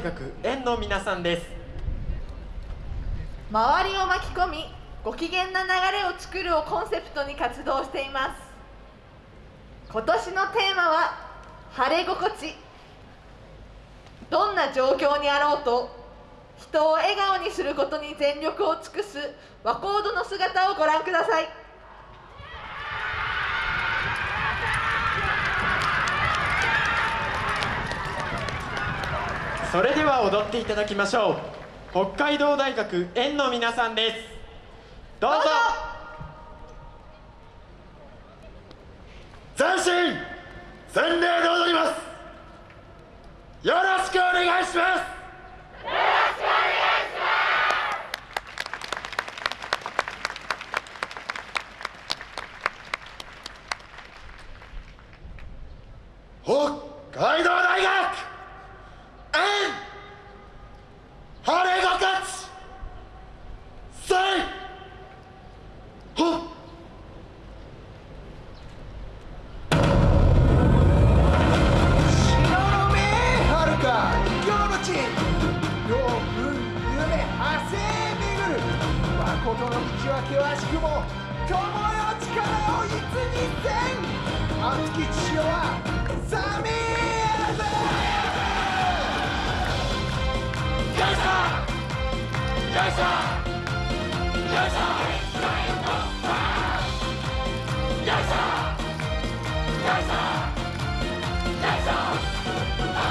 大学園の皆さんです。周りを巻き込みご機嫌な流れを作るをコンセプトに活動しています。今年のテーマは晴れ心地。どんな状況にあろうと人を笑顔にすることに全力を尽くす和コードの姿をご覧ください。それでは踊っていただきましょう。北海道大学園の皆さんです。どうぞ。斬新洗礼で踊ります。よろしくお願いします。北海道大学誠の道は険しくも友よ力をいつにせん熱き父よは冷めやぜよいしょよいしょよいしょよいしょよいしょや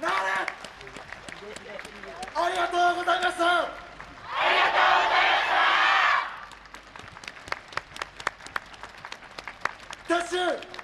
なありがとうございましたありがとうございました